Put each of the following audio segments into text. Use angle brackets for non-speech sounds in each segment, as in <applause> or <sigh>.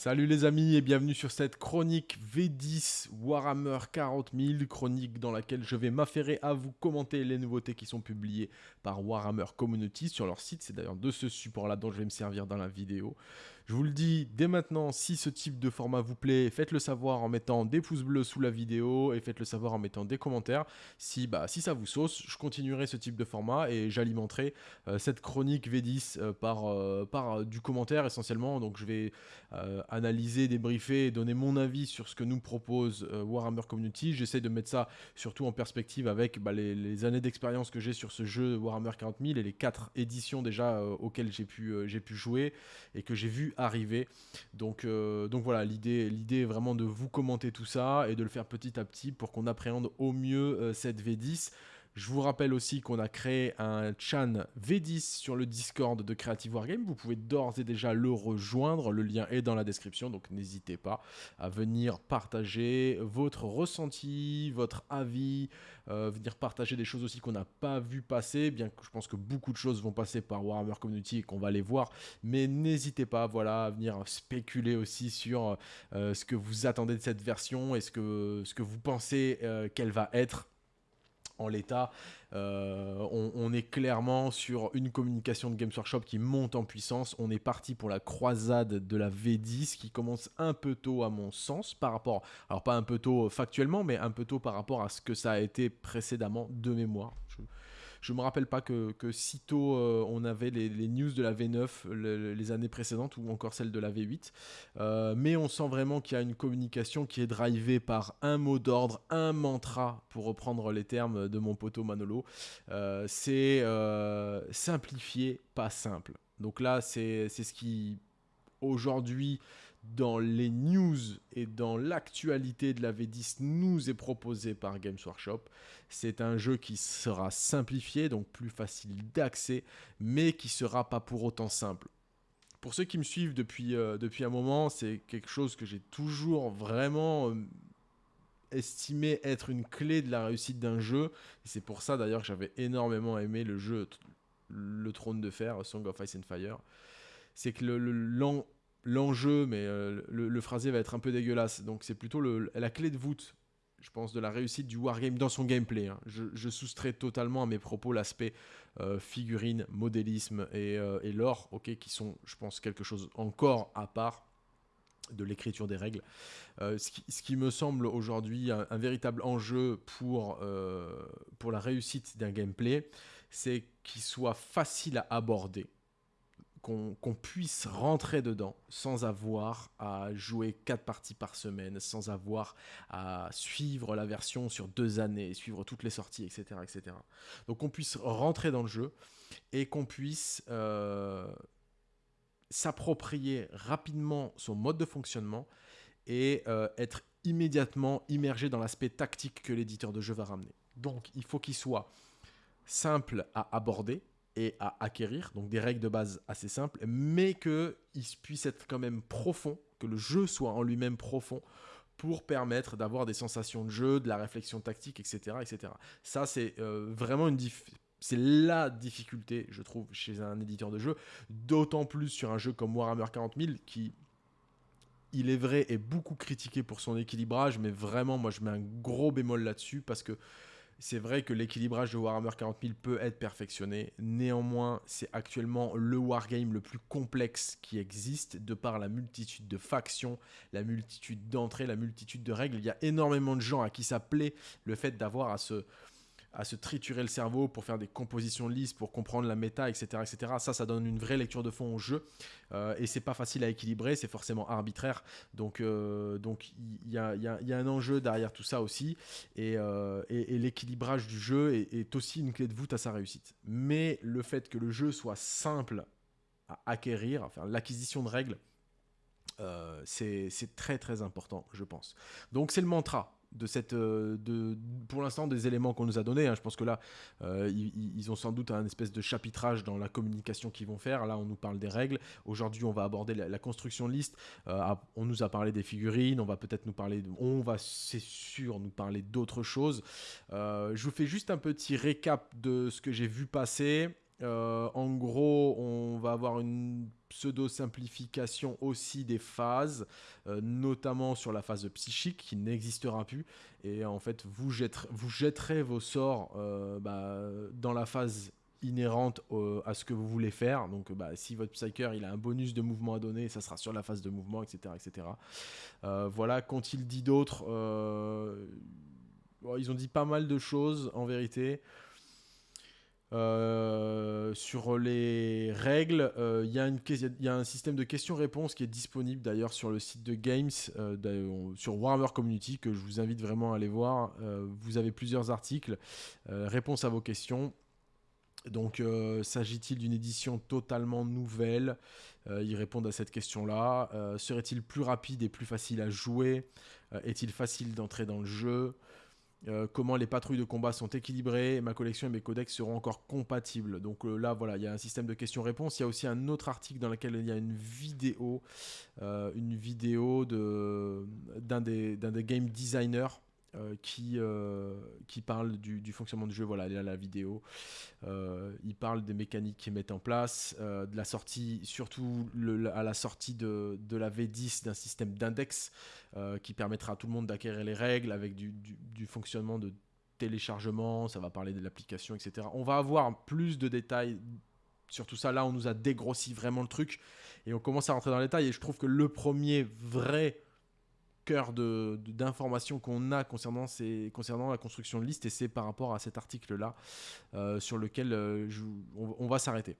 Salut les amis et bienvenue sur cette chronique V10 Warhammer 40 000, chronique dans laquelle je vais m'affairer à vous commenter les nouveautés qui sont publiées par Warhammer Community sur leur site. C'est d'ailleurs de ce support-là dont je vais me servir dans la vidéo. Je vous le dis dès maintenant, si ce type de format vous plaît, faites-le savoir en mettant des pouces bleus sous la vidéo et faites-le savoir en mettant des commentaires. Si, bah, si ça vous sauce, je continuerai ce type de format et j'alimenterai euh, cette chronique V10 euh, par, euh, par du commentaire essentiellement. Donc je vais analyser, débriefer et donner mon avis sur ce que nous propose Warhammer Community. J'essaie de mettre ça surtout en perspective avec bah, les, années d'expérience que j'ai sur ce jeu Warhammer 40 000 et les quatre éditions déjà auxquelles j'ai pu, j'ai pu jouer et que j'ai vu arriver. Donc, euh, donc voilà, l'idée est vraiment de vous commenter tout ça et de le faire petit à petit pour qu'on appréhende au mieux euh, cette V10. Je vous rappelle aussi qu'on a créé un chan V10 sur le Discord de Creative Wargame. Vous pouvez d'ores et déjà le rejoindre. Le lien est dans la description, donc n'hésitez pas à venir partager votre ressenti, votre avis, euh, venir partager des choses aussi qu'on n'a pas vu passer, bien que je pense que beaucoup de choses vont passer par Warhammer Community et qu'on va les voir. Mais n'hésitez pas voilà, à venir spéculer aussi sur euh, ce que vous attendez de cette version et ce que, vous pensez euh, qu'elle va être en l'état. Euh, on, est clairement sur une communication de Games Workshop qui monte en puissance. On est parti pour la croisade de la V10 qui commence un peu tôt à mon sens par rapport, alors pas un peu tôt factuellement, mais un peu tôt par rapport à ce que ça a été précédemment de mémoire. Me rappelle pas que, que sitôt euh, on avait les, news de la V9 les années précédentes ou encore celle de la V8. Euh, mais on sent vraiment qu'il y a une communication qui est drivée par un mot d'ordre, un mantra, pour reprendre les termes de mon poteau Manolo. Euh, c'est simplifié, pas simple. Donc là, c'est ce qui aujourd'hui dans les news et dans l'actualité de la V10 nous est proposé par Games Workshop. C'est un jeu qui sera simplifié, donc plus facile d'accès, mais qui sera pas pour autant simple. Pour ceux qui me suivent depuis, euh, depuis un moment, c'est quelque chose que j'ai toujours vraiment euh, estimé être une clé de la réussite d'un jeu. C'est pour ça d'ailleurs que j'avais énormément aimé le jeu Le Trône de Fer, Song of Ice and Fire. C'est que le, le, l'enjeu, mais euh, le, phrasé va être un peu dégueulasse. Donc c'est plutôt la clé de voûte, je pense, de la réussite du wargame dans son gameplay. Hein. Je, soustrais totalement à mes propos l'aspect euh, figurine, modélisme et, euh, et l'or, ok, qui sont, je pense, quelque chose encore à part de l'écriture des règles. ce, qui, me semble aujourd'hui un, véritable enjeu pour, pour la réussite d'un gameplay, c'est qu'il soit facile à aborder qu'on puisse rentrer dedans sans avoir à jouer quatre parties par semaine, sans avoir à suivre la version sur deux années, suivre toutes les sorties, etc. etc. Donc qu'on puisse rentrer dans le jeu et qu'on puisse euh, s'approprier rapidement son mode de fonctionnement et euh, être immédiatement immergé dans l'aspect tactique que l'éditeur de jeu va ramener. Donc il faut qu'il soit simple à aborder, et à acquérir, donc des règles de base assez simples, mais qu'il puisse être quand même profond, que le jeu soit en lui-même profond pour permettre d'avoir des sensations de jeu, de la réflexion tactique, etc. etc. Ça, c'est euh, vraiment une c'est la difficulté, je trouve, chez un éditeur de jeu, d'autant plus sur un jeu comme Warhammer 40 000 qui, il est vrai, est beaucoup critiqué pour son équilibrage, mais vraiment, moi, je mets un gros bémol là-dessus parce que c'est vrai que l'équilibrage de Warhammer 40 000 peut être perfectionné. Néanmoins, c'est actuellement le wargame le plus complexe qui existe, de par la multitude de factions, la multitude d'entrées, la multitude de règles. Il y a énormément de gens à qui ça plaît le fait d'avoir à se à se triturer le cerveau pour faire des compositions lisses, pour comprendre la méta, etc. etc. Ça, ça donne une vraie lecture de fond au jeu. Euh, et c'est pas facile à équilibrer, c'est forcément arbitraire. Donc euh, donc il y a, y, a, un enjeu derrière tout ça aussi. Et, euh, l'équilibrage du jeu est, aussi une clé de voûte à sa réussite. Mais le fait que le jeu soit simple à acquérir, l'acquisition de règles, euh, c'est très très important, je pense. Donc c'est le mantra de cette, euh, de, pour l'instant, des éléments qu'on nous a donnés. Hein. Je pense que là, euh, ils, ont sans doute un espèce de chapitrage dans la communication qu'ils vont faire. Là, on nous parle des règles. Aujourd'hui, on va aborder la, construction de liste. Euh, on nous a parlé des figurines. On va peut-être nous parler, on va, c'est sûr, nous parler d'autres choses. je vous fais juste un petit récap de ce que j'ai vu passer. en gros, on va avoir une pseudo-simplification aussi des phases, notamment sur la phase psychique qui n'existera plus. Et en fait, vous, vous jetterez vos sorts bah, dans la phase inhérente à ce que vous voulez faire. Donc, bah, si votre Psyker il a un bonus de mouvement à donner, ça sera sur la phase de mouvement, etc. etc. Euh, voilà, qu'ont-ils dit d'autres euh, Ils ont dit pas mal de choses en vérité. Euh, sur les règles, il y, a un système de questions-réponses qui est disponible d'ailleurs sur le site de Games, sur Warhammer Community, que je vous invite vraiment à aller voir. vous avez plusieurs articles, réponses à vos questions. Donc, euh, s'agit-il d'une édition totalement nouvelle? Euh, Ils répondent à cette question-là. Euh, serait-il plus rapide et plus facile à jouer? Est-il facile d'entrer dans le jeu? Comment les patrouilles de combat sont équilibrées Ma collection et mes codex seront encore compatibles. Donc là, voilà, il y a un système de questions-réponses. Il y a aussi un autre article dans lequel il y a une vidéo, une vidéo d'un des, des game designers euh, qui, euh, qui parle du, fonctionnement du jeu. Voilà, là la vidéo. Euh, il parle des mécaniques qu'ils mettent en place, de la sortie, surtout à la sortie de, de la V10 d'un système d'index qui permettra à tout le monde d'acquérir les règles avec du, du, fonctionnement de téléchargement. Ça va parler de l'application, etc. On va avoir plus de détails sur tout ça. Là, on nous a dégrossi vraiment le truc et on commence à rentrer dans les détails. Et je trouve que le premier vrai cœur d'informations qu'on a concernant, concernant la construction de liste, et c'est par rapport à cet article-là euh, sur lequel euh, on, va s'arrêter.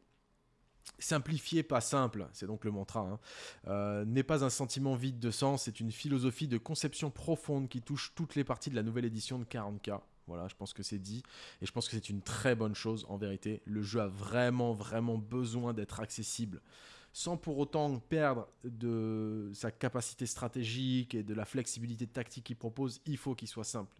Simplifier, pas simple, c'est donc le mantra, hein, euh, n'est pas un sentiment vide de sens, c'est une philosophie de conception profonde qui touche toutes les parties de la nouvelle édition de 40K. Voilà, je pense que c'est dit. Et je pense que c'est une très bonne chose en vérité. Le jeu a vraiment, vraiment besoin d'être accessible sans pour autant perdre de sa capacité stratégique et de la flexibilité tactique qu'il propose, il faut qu'il soit simple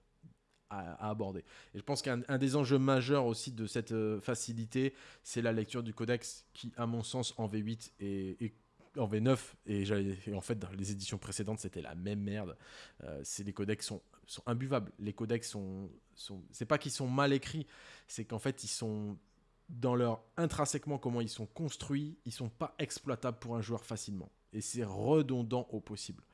à, aborder. Et je pense qu'un des enjeux majeurs aussi de cette euh, facilité, c'est la lecture du codex qui, à mon sens, en V8 et, en V9, et, en fait dans les éditions précédentes, c'était la même merde. Euh, les codex sont, sont imbuvables. Les codex sont, sont c'est pas qu'ils sont mal écrits, c'est qu'en fait ils sont dans leur intrinsèquement comment ils sont construits, ils sont pas exploitables pour un joueur facilement. Et c'est redondant au possible.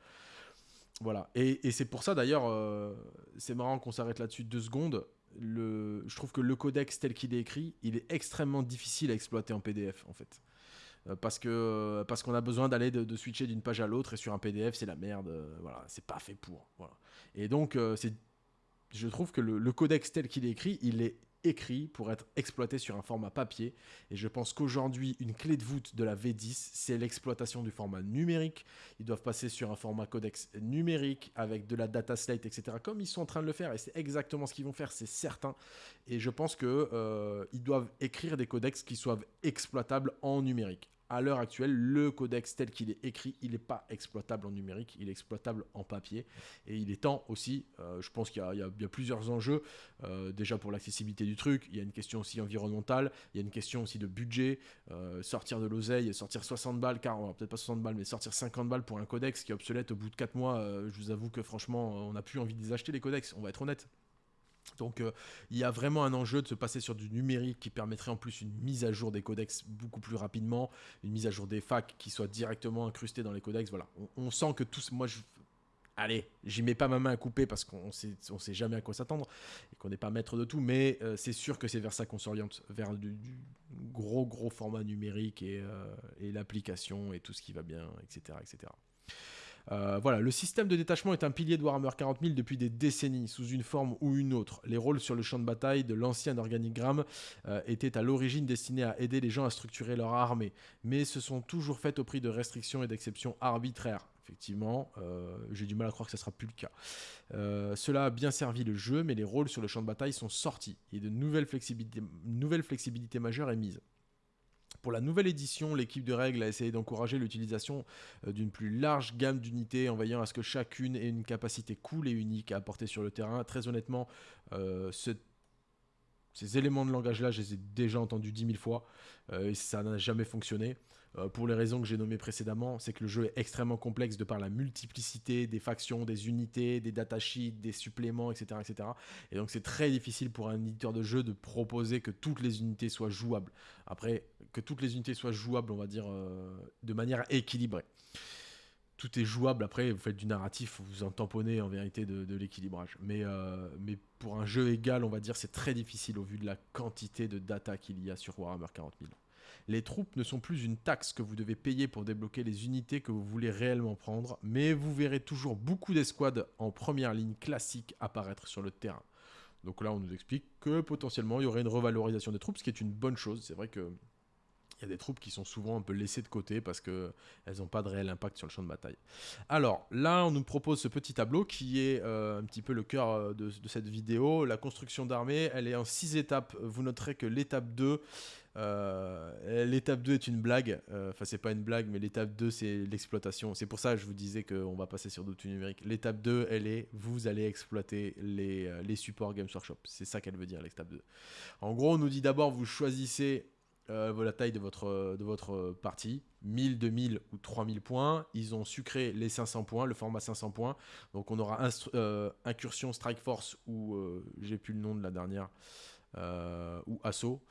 Voilà. Et, c'est pour ça d'ailleurs, euh, c'est marrant qu'on s'arrête là-dessus deux secondes. Le, je trouve que le codex tel qu'il est écrit, il est extrêmement difficile à exploiter en PDF en fait. Euh, parce que parce qu'on a besoin d'aller de, switcher d'une page à l'autre et sur un PDF c'est la merde. Euh, voilà, c'est pas fait pour. Et donc c'est je trouve que le codex tel qu'il est écrit, il est écrit pour être exploité sur un format papier. Et je pense qu'aujourd'hui, une clé de voûte de la V10, c'est l'exploitation du format numérique. Ils doivent passer sur un format codex numérique avec de la data slate, etc. Comme ils sont en train de le faire, et c'est exactement ce qu'ils vont faire, c'est certain. Et je pense qu'ils euh, doivent écrire des codex qui soient exploitables en numérique à l'heure actuelle, le codex tel qu'il est écrit, il n'est pas exploitable en numérique, il est exploitable en papier. Et il est temps aussi, euh, je pense qu'il y, a plusieurs enjeux, euh, déjà pour l'accessibilité du truc, il y a une question aussi environnementale, il y a une question aussi de budget, euh, sortir de l'oseille, sortir 60 balles, car peut-être pas 60 balles, mais sortir 50 balles pour un codex qui est obsolète au bout de 4 mois, je vous avoue que franchement, on n'a plus envie de les acheter les codex, on va être honnête. Donc euh, il y a vraiment un enjeu de se passer sur du numérique qui permettrait en plus une mise à jour des codex beaucoup plus rapidement, une mise à jour des facs qui soit directement incrustée dans les codex. Voilà, on, sent que tous, moi je, allez, j'y mets pas ma main à couper parce qu'on sait, on sait jamais à quoi s'attendre et qu'on n'est pas maître de tout, mais euh, c'est sûr que c'est vers ça qu'on s'oriente, vers du, gros gros format numérique et, euh, et l'application et tout ce qui va bien, etc., etc. Euh, voilà, le système de détachement est un pilier de Warhammer 40 000 depuis des décennies, sous une forme ou une autre. Les rôles sur le champ de bataille de l'ancien organigramme euh, étaient à l'origine destinés à aider les gens à structurer leur armée, mais se sont toujours faites au prix de restrictions et d'exceptions arbitraires. Effectivement, euh, j'ai du mal à croire que ce sera plus le cas. cela a bien servi le jeu, mais les rôles sur le champ de bataille sont sortis et de nouvelles flexibilités, nouvelles flexibilités majeures est mise. Pour la nouvelle édition, l'équipe de règles a essayé d'encourager l'utilisation euh, d'une plus large gamme d'unités en veillant à ce que chacune ait une capacité cool et unique à apporter sur le terrain. Très honnêtement, euh, ce Ces éléments de langage-là, je les ai déjà entendus 10 000 fois et ça n'a jamais fonctionné. Euh, pour les raisons que j'ai nommées précédemment, c'est que le jeu est extrêmement complexe de par la multiplicité des factions, des unités, des datasheets, des suppléments, etc. etc. Et donc c'est très difficile pour un éditeur de jeu de proposer que toutes les unités soient jouables. Après, que toutes les unités soient jouables, on va dire, euh, de manière équilibrée. Tout est jouable, après vous faites du narratif, vous en tamponnez en vérité de, l'équilibrage. Mais, euh, mais pour un jeu égal, on va dire, c'est très difficile au vu de la quantité de data qu'il y a sur Warhammer 40 000. Les troupes ne sont plus une taxe que vous devez payer pour débloquer les unités que vous voulez réellement prendre, mais vous verrez toujours beaucoup d'escouades en première ligne classique apparaître sur le terrain. Donc là, on nous explique que potentiellement, il y aurait une revalorisation des troupes, ce qui est une bonne chose. C'est vrai que il y a des troupes qui sont souvent un peu laissées de côté parce qu'elles n'ont pas de réel impact sur le champ de bataille. Alors là, on nous propose ce petit tableau qui est euh, un petit peu le cœur euh, de, de, cette vidéo. La construction d'armée, elle est en 6 étapes. Vous noterez que l'étape 2 euh, l'étape 2 est une blague, euh, enfin c'est pas une blague, mais l'étape 2 c'est l'exploitation. C'est pour ça que je vous disais qu'on va passer sur d'autres numériques. L'étape 2, elle est, vous allez exploiter les, euh, les supports Games Workshop. C'est ça qu'elle veut dire, l'étape 2. En gros, on nous dit d'abord, vous choisissez la taille de votre, de votre partie, 1000, 2000 ou 3000 points. Ils ont sucré les 500 points, le format 500 points. Donc on aura Incursion, Strike Force ou j'ai plus le nom de la dernière, ou Assaut.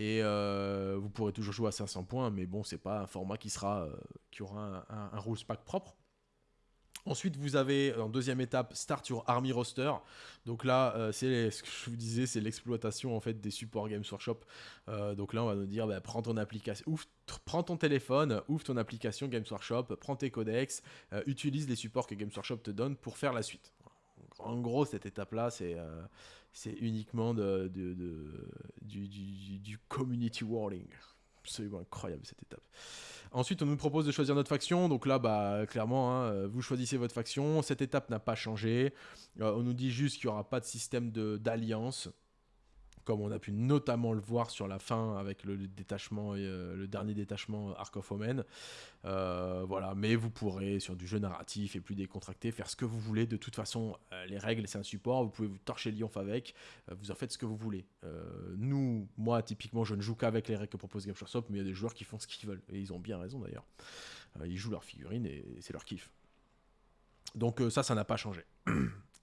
Et euh, vous pourrez toujours jouer à 500 points, mais bon, c'est pas un format qui sera euh, qui aura un, rules pack propre. Ensuite, vous avez en deuxième étape Start your Army Roster. Donc là, euh, c'est ce que je vous disais, c'est l'exploitation en fait des supports Games Workshop. donc là, on va nous dire, bah, prends ton application, ton téléphone, ouvre ton application Games Workshop, prends tes codex, utilise les supports que Games Workshop te donne pour faire la suite. En gros, cette étape-là, c'est c'est uniquement de, du, community warning. Absolument incroyable cette étape. Ensuite, on nous propose de choisir notre faction. Donc là, bah, clairement, hein, vous choisissez votre faction. Cette étape n'a pas changé. Euh, on nous dit juste qu'il n'y aura pas de système d'alliance comme on a pu notamment le voir sur la fin avec le détachement euh, le dernier détachement Arc of Omen. Euh, voilà, mais vous pourrez sur du jeu narratif et plus décontracté faire ce que vous voulez. De toute façon, euh, les règles c'est un support, vous pouvez vous torcher Lyonf avec, vous en faites ce que vous voulez. nous, moi typiquement, je ne joue qu'avec les règles que propose Game Workshop, mais il y a des joueurs qui font ce qu'ils veulent et ils ont bien raison d'ailleurs. ils jouent leurs figurines et c'est leur kiff. Donc ça, ça n'a pas changé. <clears throat>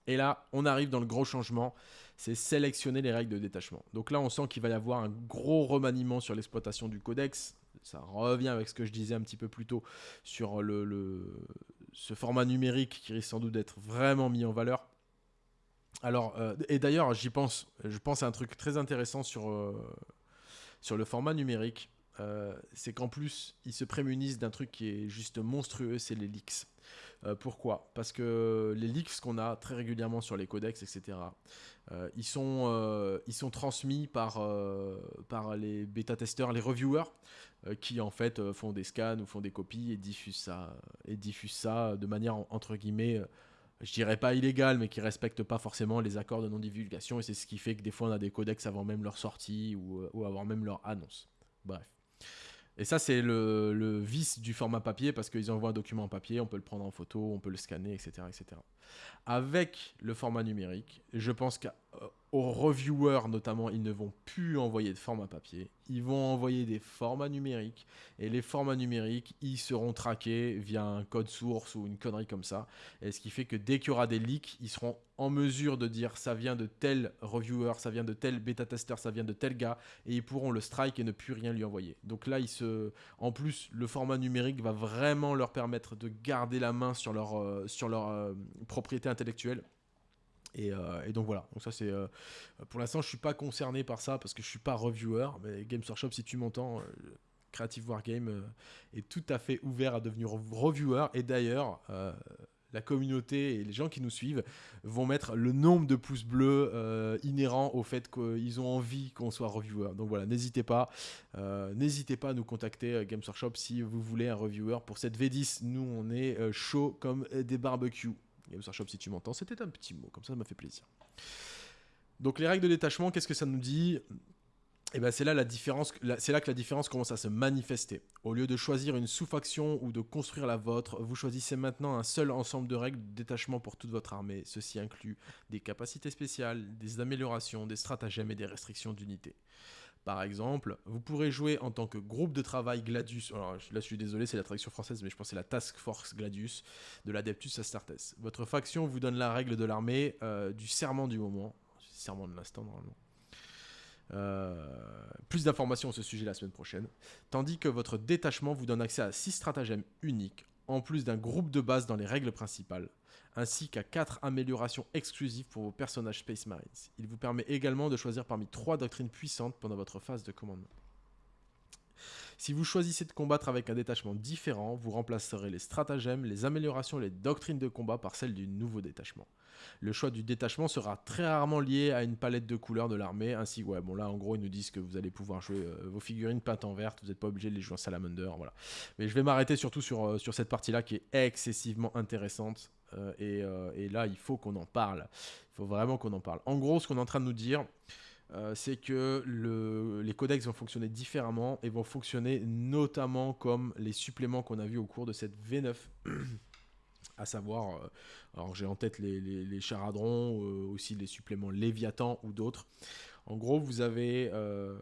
Et là, on arrive dans le gros changement, c'est sélectionner les règles de détachement. Donc là, on sent qu'il va y avoir un gros remaniement sur l'exploitation du codex. Ça revient avec ce que je disais un petit peu plus tôt sur le, ce format numérique qui risque sans doute d'être vraiment mis en valeur. Alors, euh, et d'ailleurs, j'y pense, je pense à un truc très intéressant sur, euh, sur le format numérique. Euh, c'est qu'en plus, ils se prémunissent d'un truc qui est juste monstrueux, c'est les leaks. Euh, pourquoi? Parce que les leaks qu'on a très régulièrement sur les codex, etc., euh, ils, sont, ils sont transmis par, par les bêta-testeurs, les reviewers, qui en fait font des scans ou font des copies et diffusent ça, et diffusent ça de manière entre guillemets je dirais pas illégale, mais qui respectent pas forcément les accords de non-divulgation, et c'est ce qui fait que des fois on a des codex avant même leur sortie ou, ou avant même leur annonce. Bref. Et ça, c'est le, vice du format papier parce qu'ils envoient un document en papier, on peut le prendre en photo, on peut le scanner, etc. etc. Avec le format numérique, je pense qu'à aux reviewers notamment, ils ne vont plus envoyer de format papier, ils vont envoyer des formats numériques et les formats numériques, ils seront traqués via un code source ou une connerie comme ça. Et ce qui fait que dès qu'il y aura des leaks, ils seront en mesure de dire ça vient de tel reviewer, ça vient de tel bêta tester, ça vient de tel gars et ils pourront le strike et ne plus rien lui envoyer. Donc là, en plus le format numérique va vraiment leur permettre de garder la main sur leur euh, sur leur euh, propriété intellectuelle euh, et, donc voilà, donc ça c'est euh, pour l'instant je suis pas concerné par ça parce que je suis pas reviewer, mais Games Workshop si tu m'entends, euh, Creative Wargame est tout à fait ouvert à devenir reviewer et d'ailleurs la communauté et les gens qui nous suivent vont mettre le nombre de pouces bleus inhérents au fait qu'ils ont envie qu'on soit reviewer. Donc voilà, n'hésitez pas, n'hésitez pas à nous contacter Games Workshop si vous voulez un reviewer pour cette V10. Nous on est chaud comme des barbecues. Games Workshop, si tu m'entends, c'était un petit mot, comme ça, ça m'a fait plaisir. Donc les règles de détachement, qu'est-ce que ça nous dit? Et ben c'est là la là que la différence commence à se manifester. Au lieu de choisir une sous-faction ou de construire la vôtre, vous choisissez maintenant un seul ensemble de règles de détachement pour toute votre armée. Ceci inclut des capacités spéciales, des améliorations, des stratagèmes et des restrictions d'unité. Par exemple, vous pourrez jouer en tant que groupe de travail Gladius. Alors là, je suis désolé, c'est la traduction française, mais je pense c'est la Task Force Gladius de l'Adeptus Astartes. Votre faction vous donne la règle de l'armée euh, du serment du moment. Serment de l'instant, normalement. Euh, plus d'informations à ce sujet la semaine prochaine. Tandis que votre détachement vous donne accès à 6 stratagèmes uniques, en plus d'un groupe de base dans les règles principales ainsi qu'à 4 améliorations exclusives pour vos personnages Space Marines. Il vous permet également de choisir parmi 3 doctrines puissantes pendant votre phase de commandement. Si vous choisissez de combattre avec un détachement différent, vous remplacerez les stratagèmes, les améliorations les doctrines de combat par celles du nouveau détachement. Le choix du détachement sera très rarement lié à une palette de couleurs de l'armée, ainsi, ouais, bon là en gros ils nous disent que vous allez pouvoir jouer euh, vos figurines peintes en verte, vous n'êtes pas obligé de les jouer en salamander, voilà. Mais je vais m'arrêter surtout sur, euh, sur cette partie-là qui est excessivement intéressante, euh, et, là il faut qu'on en parle, il faut vraiment qu'on en parle. En gros ce qu'on est en train de nous dire, c'est que les codex vont fonctionner différemment et vont fonctionner notamment comme les suppléments qu'on a vus au cours de cette V9 à savoir, euh, alors j'ai en tête les, charadrons, euh, aussi les suppléments Léviathan ou d'autres. En gros, vous avez euh,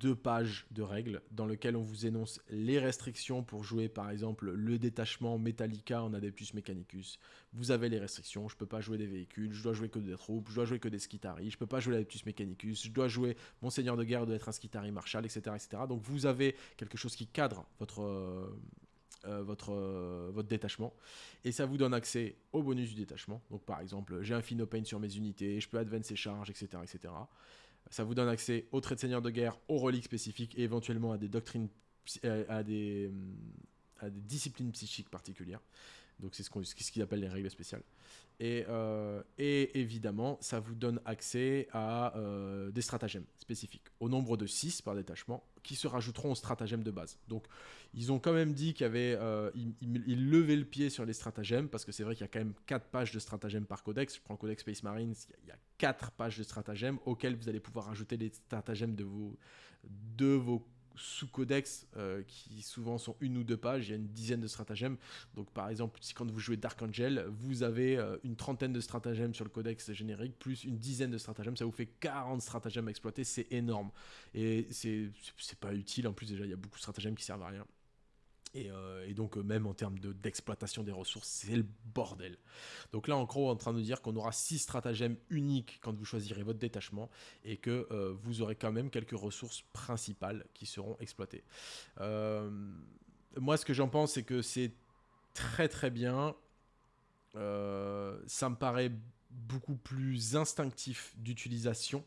deux pages de règles dans lesquelles on vous énonce les restrictions pour jouer par exemple le détachement Metallica en Adeptus Mechanicus. Vous avez les restrictions, je peux pas jouer des véhicules, je dois jouer que des troupes, je dois jouer que des Skitari, je peux pas jouer l'Adeptus Mechanicus, je dois jouer mon seigneur de guerre doit être un Skitari Marshal, etc., etc. Donc vous avez quelque chose qui cadre votre, euh, votre, euh, votre détachement. Et ça vous donne accès au bonus du détachement. Donc par exemple, j'ai un Pain sur mes unités, je peux advance et charges, etc., etc. Ça vous donne accès au trait de seigneur de guerre, aux reliques spécifiques et éventuellement à des doctrines, euh, à des, à des disciplines psychiques particulières. Donc c'est ce qu'on ce qu'ils appellent les règles spéciales. Et, euh, et, évidemment, ça vous donne accès à euh, des stratagèmes spécifiques, au nombre de 6 par détachement, qui se rajouteront aux stratagèmes de base. Donc, ils ont quand même dit qu'il y avait. Euh, levaient le pied sur les stratagèmes, parce que c'est vrai qu'il y a quand même 4 pages de stratagèmes par codex. Je prends le codex Space Marines, il y a 4 pages de stratagèmes auxquels vous allez pouvoir rajouter les stratagèmes de vos, de vos sous-codex euh, qui souvent sont une ou deux pages, il y a une dizaine de stratagèmes. Donc par exemple, si quand vous jouez Dark Angel, vous avez euh, une trentaine de stratagèmes sur le codex générique, plus une dizaine de stratagèmes, ça vous fait 40 stratagèmes à exploiter, c'est énorme. Et c'est pas utile, en plus déjà il y a beaucoup de stratagèmes qui servent à rien. Euh, et, donc, euh, même en termes d'exploitation des ressources, c'est le bordel. Donc là, en gros, on est en train de dire qu'on aura six stratagèmes uniques quand vous choisirez votre détachement et que euh, vous aurez quand même quelques ressources principales qui seront exploitées. moi, ce que j'en pense, c'est que c'est très très bien. ça me paraît beaucoup plus instinctif d'utilisation.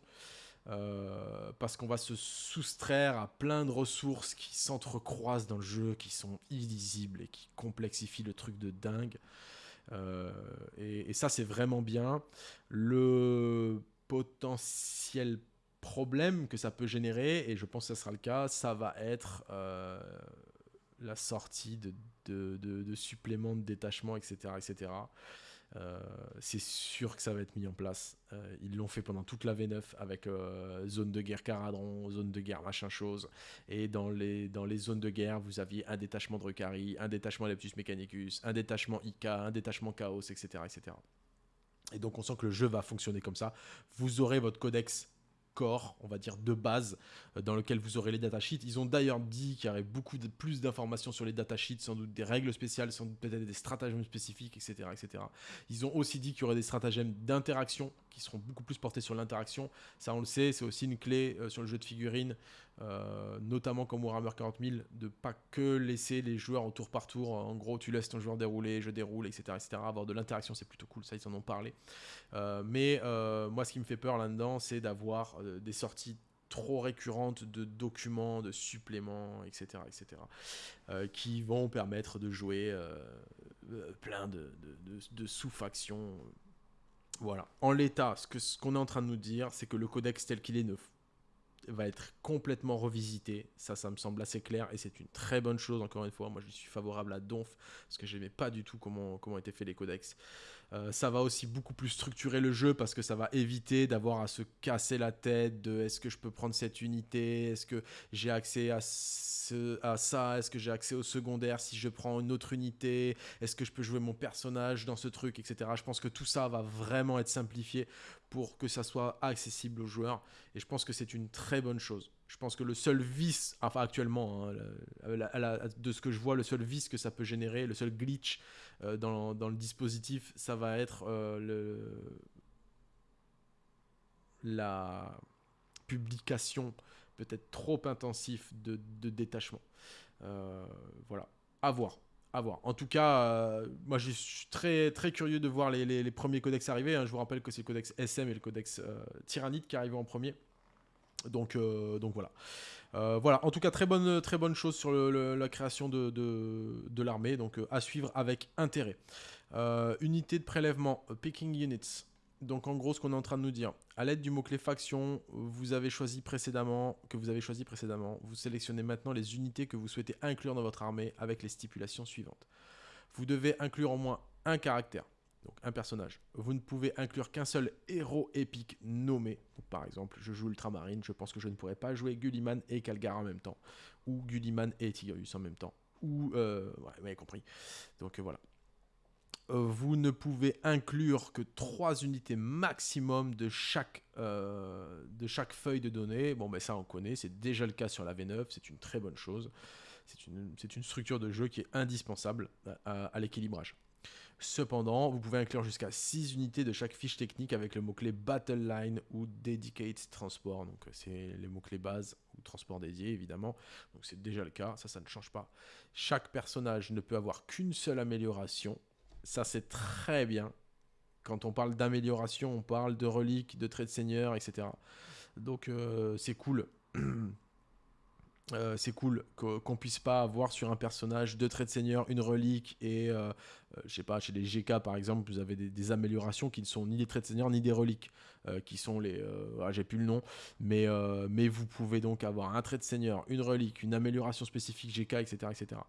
Euh, parce qu'on va se soustraire à plein de ressources qui s'entrecroisent dans le jeu, qui sont illisibles et qui complexifient le truc de dingue. Euh, et, ça, c'est vraiment bien. Le potentiel problème que ça peut générer, et je pense que ça sera le cas, ça va être euh, la sortie de, suppléments de détachement, etc. etc. Euh, c'est sûr que ça va être mis en place. Euh, ils l'ont fait pendant toute la V9 avec euh, zone de guerre Caradron, zone de guerre machin chose. Et dans les, dans les zones de guerre, vous aviez un détachement de Recari, un détachement Leptus Mechanicus, un détachement IK, un détachement Chaos, etc., etc. Et donc on sent que le jeu va fonctionner comme ça. Vous aurez votre codex corps, on va dire, de base, euh, dans lequel vous aurez les datasheets. Ils ont d'ailleurs dit qu'il y aurait beaucoup plus d'informations sur les datasheets, sans doute des règles spéciales, sans doute peut-être des stratagèmes spécifiques, etc., etc. Ils ont aussi dit qu'il y aurait des stratagèmes d'interaction qui seront beaucoup plus portés sur l'interaction. Ça, on le sait, c'est aussi une clé euh, sur le jeu de figurines, euh, notamment comme Warhammer 40 000, de pas que laisser les joueurs au tour par tour. En gros, tu laisses ton joueur dérouler, je déroule, etc., etc. Avoir de l'interaction, c'est plutôt cool. Ça, ils en ont parlé. Euh, mais moi, ce qui me fait peur là-dedans, c'est d'avoir des sorties trop récurrentes de documents, de suppléments, etc., etc., qui vont permettre de jouer plein de sous-factions voilà. En l'état, ce qu'on ce qu'on est en train de nous dire, c'est que le codex tel qu'il est ne va être complètement revisité. Ça, ça me semble assez clair et c'est une très bonne chose. Encore une fois, moi je suis favorable à Donf parce que j'aimais pas du tout comment, comment étaient faits les codex. Euh, ça va aussi beaucoup plus structurer le jeu parce que ça va éviter d'avoir à se casser la tête de est-ce que je peux prendre cette unité, est-ce que j'ai accès à, à ça, est-ce que j'ai accès au secondaire si je prends une autre unité, est-ce que je peux jouer mon personnage dans ce truc, etc. Je pense que tout ça va vraiment être simplifié pour que ça soit accessible aux joueurs et je pense que c'est une très bonne chose. Je pense que le seul vice, enfin actuellement, hein, de ce que je vois, le seul vice que ça peut générer, le seul glitch euh, dans, le dispositif, ça va être euh, le, la publication peut-être trop intensif de, détachement. Euh, voilà, à voir. À voir. En tout cas, moi je suis très, très curieux de voir les, premiers codex arriver. Hein. Je vous rappelle que c'est le codex SM et le codex Tyrannide qui arrivent en premier. Donc, donc voilà. Euh, voilà, en tout cas, très bonne, très bonne chose sur la création de, de, l'armée, donc euh, à suivre avec intérêt. Euh, unité de prélèvement, picking units. Donc en gros, ce qu'on est en train de nous dire, à l'aide du mot-clé faction, vous avez choisi précédemment, que vous avez choisi précédemment, vous sélectionnez maintenant les unités que vous souhaitez inclure dans votre armée avec les stipulations suivantes. Vous devez inclure au moins un caractère donc un personnage. Vous ne pouvez inclure qu'un seul héros épique nommé. par exemple, je joue Ultramarine, je pense que je ne pourrais pas jouer Gulliman et Calgar en même temps. Ou Gulliman et Tigrius en même temps. Ou... Euh, ouais, vous avez compris. Donc euh, voilà. Euh, vous ne pouvez inclure que trois unités maximum de chaque, de chaque feuille de données. Bon, ben ça on connaît, c'est déjà le cas sur la V9, c'est une très bonne chose. C'est une, une, structure de jeu qui est indispensable à l'équilibrage. Cependant, vous pouvez inclure jusqu'à 6 unités de chaque fiche technique avec le mot-clé Battle Line ou Dedicate Transport. Donc c'est les mots-clés base ou transport dédié évidemment. Donc c'est déjà le cas, ça ça ne change pas. Chaque personnage ne peut avoir qu'une seule amélioration. Ça c'est très bien. Quand on parle d'amélioration, on parle de reliques, de traits de seigneur, etc. Donc euh, c'est cool. <clears throat> Euh, c'est cool qu'on puisse pas avoir sur un personnage deux traits de seigneur, une relique et euh, euh, je sais pas chez les GK par exemple vous avez des, améliorations qui ne sont ni des traits de seigneur ni des reliques qui sont les ah, j'ai plus le nom mais vous pouvez donc avoir un trait de seigneur, une relique, une amélioration spécifique GK etc etc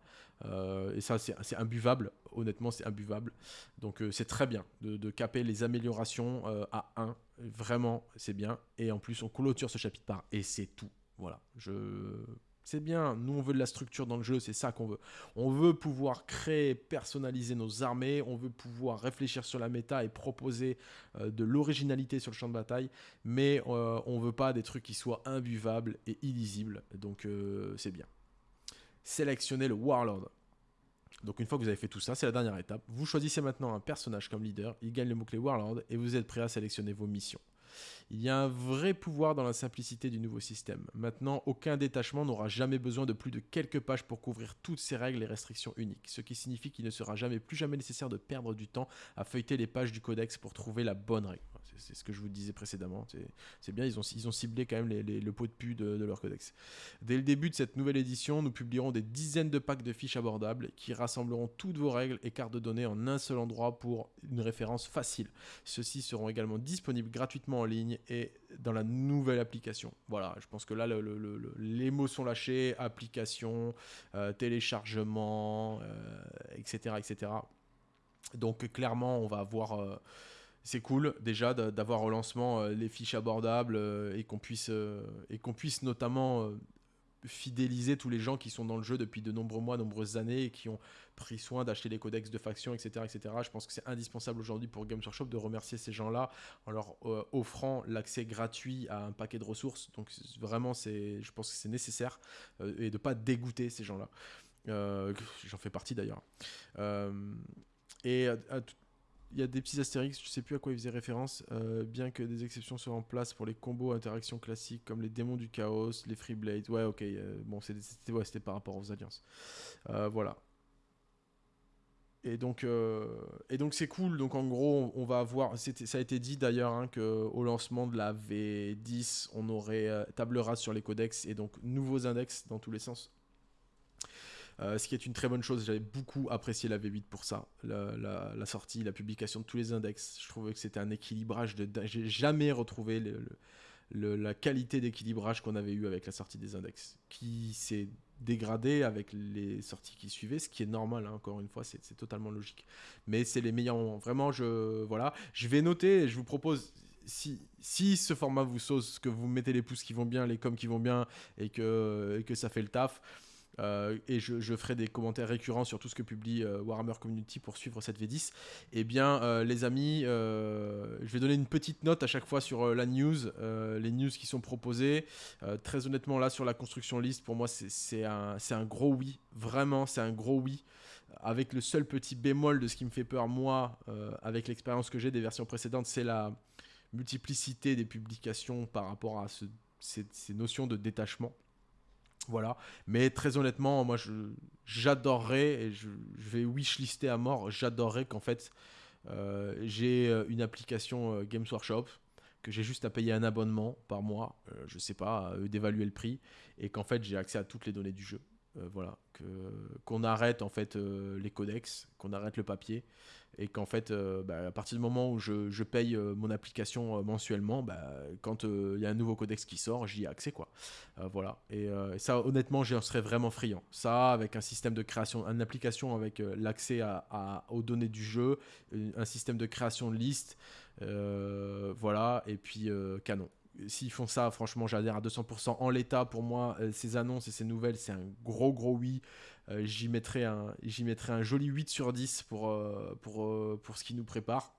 et ça c'est imbuvable honnêtement c'est imbuvable. Donc c'est très bien de, de, caper les améliorations à 1 vraiment c'est bien. Et en plus on clôture ce chapitre par et c'est tout. Voilà. Je c'est bien, nous on veut de la structure dans le jeu, c'est ça qu'on veut. On veut pouvoir créer, personnaliser nos armées, on veut pouvoir réfléchir sur la méta et proposer euh, de l'originalité sur le champ de bataille, mais euh, on veut pas des trucs qui soient imbuvables et illisibles, donc euh, c'est bien. Sélectionnez le Warlord. Donc une fois que vous avez fait tout ça, c'est la dernière étape. Vous choisissez maintenant un personnage comme leader, il gagne le mot-clé Warlord et vous êtes prêt à sélectionner vos missions. Il y a un vrai pouvoir dans la simplicité du nouveau système. Maintenant, aucun détachement n'aura jamais besoin de plus de quelques pages pour couvrir toutes ces règles et restrictions uniques, ce qui signifie qu'il ne sera jamais plus jamais nécessaire de perdre du temps à feuilleter les pages du codex pour trouver la bonne règle. C'est ce que je vous disais précédemment. C'est bien, ils ont, ciblé quand même le pot de pu de, leur codex. Dès le début de cette nouvelle édition, nous publierons des dizaines de packs de fiches abordables qui rassembleront toutes vos règles et cartes de données en un seul endroit pour une référence facile. Ceux-ci seront également disponibles gratuitement en ligne et dans la nouvelle application. Voilà, je pense que là, les mots sont lâchés, application, euh, téléchargement, etc., euh, etc. Donc clairement, on va avoir... Euh, c'est cool déjà d'avoir au lancement les fiches abordables et qu'on puisse, et qu'on puisse notamment fidéliser tous les gens qui sont dans le jeu depuis de nombreux mois, nombreuses années et qui ont pris soin d'acheter les codex de faction, etc. etc. Je pense que c'est indispensable aujourd'hui pour Games Workshop de remercier ces gens-là en leur euh, offrant l'accès gratuit à un paquet de ressources. Donc vraiment, je pense que c'est nécessaire euh, et de pas dégoûter ces gens-là. Euh, j'en fais partie d'ailleurs. et à, il y a des petits astérix, je sais plus à quoi ils faisaient référence, euh, bien que des exceptions soient en place pour les combos interactions classiques comme les démons du chaos, les free blades. Ouais, ok, euh, bon, c'était par rapport aux alliances. Euh, voilà. Et donc, et c'est cool. Donc en gros, on, va avoir. Ça a été dit d'ailleurs hein, qu'au lancement de la V10, on aurait table rase sur les codex et donc nouveaux index dans tous les sens. Euh, ce qui est une très bonne chose. J'avais beaucoup apprécié la V8 pour ça. La, sortie, la publication de tous les index. Je trouvais que c'était un équilibrage de. J'ai jamais retrouvé la qualité d'équilibrage qu'on avait eu avec la sortie des index, qui s'est dégradé avec les sorties qui suivaient, ce qui est normal, hein, encore une fois, c'est totalement logique. Mais c'est les meilleurs moments. Vraiment, je, voilà. je vais noter je vous propose, si, si ce format vous sauce, que vous mettez les pouces qui vont bien, les coms qui vont bien et que, et que ça fait le taf, euh, et je, ferai des commentaires récurrents sur tout ce que publie euh, Warhammer Community pour suivre cette V10, eh bien, euh, les amis, je vais donner une petite note à chaque fois sur la news, les news qui sont proposées. très honnêtement, là, sur la construction liste, pour moi, c'est un, un gros oui. Vraiment, c'est un gros oui. Avec le seul petit bémol de ce qui me fait peur, moi, avec l'expérience que j'ai des versions précédentes, c'est la multiplicité des publications par rapport à ces notions de détachement. Voilà. Mais très honnêtement, moi, j'adorerais, et je, vais wishlister à mort, j'adorerais qu'en fait, euh, j'ai euh, une application euh, Games Workshop, que j'ai juste à payer un abonnement par mois, je sais pas, d'évaluer le prix, et qu'en fait, j'ai accès à toutes les données du jeu. voilà. Qu'on arrête en fait les codex, qu'on arrête le papier, et qu'en fait, euh, bah, à partir du moment où je, paye euh, mon application euh, mensuellement, bah, quand il y a un nouveau codex qui sort, j'y ai accès quoi. voilà. Et, ça, honnêtement, j'en serais vraiment friand. Ça, avec un système de création, une application avec l'accès à, aux données du jeu, un système de création de liste, voilà, et puis canon s'ils font ça, franchement, j'adhère à 200%. En l'état, pour moi, ces annonces et ces nouvelles, c'est un gros, gros oui. Euh, j'y mettrai, un, mettrai un joli 8 sur 10 pour, euh, pour, euh, pour ce qui nous prépare.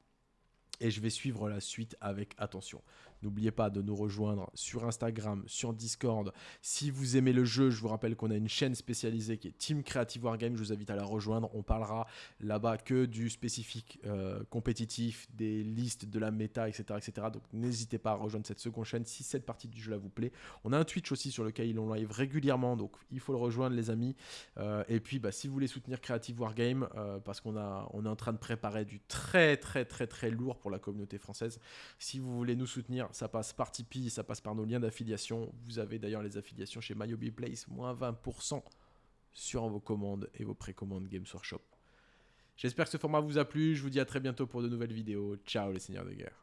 Et je vais suivre la suite avec attention. N'oubliez pas de nous rejoindre sur Instagram, sur Discord. Si vous aimez le jeu, je vous rappelle qu'on a une chaîne spécialisée qui est Team Creative Wargame. Je vous invite à la rejoindre. On parlera là-bas que du spécifique euh, compétitif, des listes, de la méta, etc. etc. Donc n'hésitez pas à rejoindre cette seconde chaîne si cette partie du jeu là vous plaît. On a un Twitch aussi sur lequel on live régulièrement. Donc il faut le rejoindre, les amis. Euh, et puis bah, si vous voulez soutenir Creative Wargame, euh, parce qu'on on est en train de préparer du très très très très lourd pour la communauté française. Si vous voulez nous soutenir, ça passe par Tipeee, ça passe par nos liens d'affiliation. Vous avez d'ailleurs les affiliations chez MyOB Place, moins 20% sur vos commandes et vos précommandes Games Workshop. J'espère que ce format vous a plu, je vous dis à très bientôt pour de nouvelles vidéos. Ciao les seigneurs de guerre.